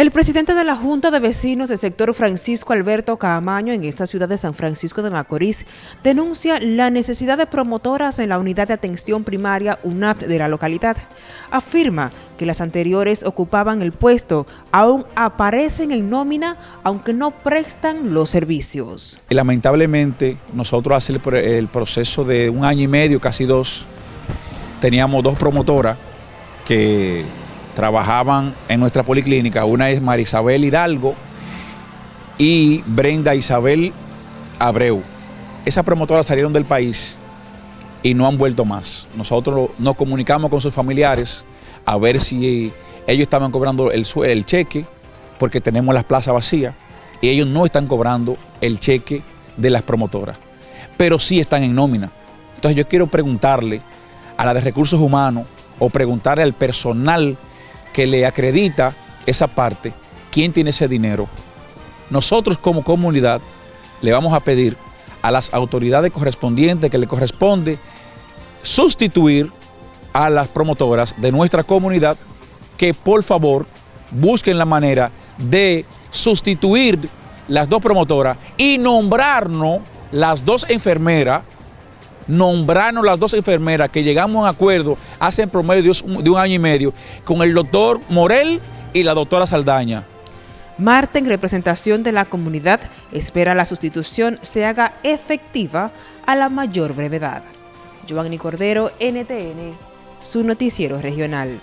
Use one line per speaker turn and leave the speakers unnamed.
El presidente de la Junta de Vecinos del sector Francisco Alberto Caamaño en esta ciudad de San Francisco de Macorís denuncia la necesidad de promotoras en la unidad de atención primaria UNAP de la localidad. Afirma que las anteriores ocupaban el puesto, aún aparecen en nómina, aunque no prestan los servicios.
Lamentablemente, nosotros hace el proceso de un año y medio, casi dos, teníamos dos promotoras que trabajaban en nuestra policlínica. Una es Marisabel Hidalgo y Brenda Isabel Abreu. Esas promotoras salieron del país y no han vuelto más. Nosotros nos comunicamos con sus familiares a ver si ellos estaban cobrando el, el cheque, porque tenemos las plazas vacías, y ellos no están cobrando el cheque de las promotoras, pero sí están en nómina. Entonces yo quiero preguntarle a la de recursos humanos o preguntarle al personal que le acredita esa parte, quién tiene ese dinero. Nosotros como comunidad le vamos a pedir a las autoridades correspondientes que le corresponde sustituir a las promotoras de nuestra comunidad que por favor busquen la manera de sustituir las dos promotoras y nombrarnos las dos enfermeras nombrarnos las dos enfermeras que llegamos a un acuerdo hace en promedio de un año y medio con el doctor Morel y la doctora Saldaña.
Marta, en representación de la comunidad, espera la sustitución se haga efectiva a la mayor brevedad. Giovanni Cordero, NTN, su noticiero regional.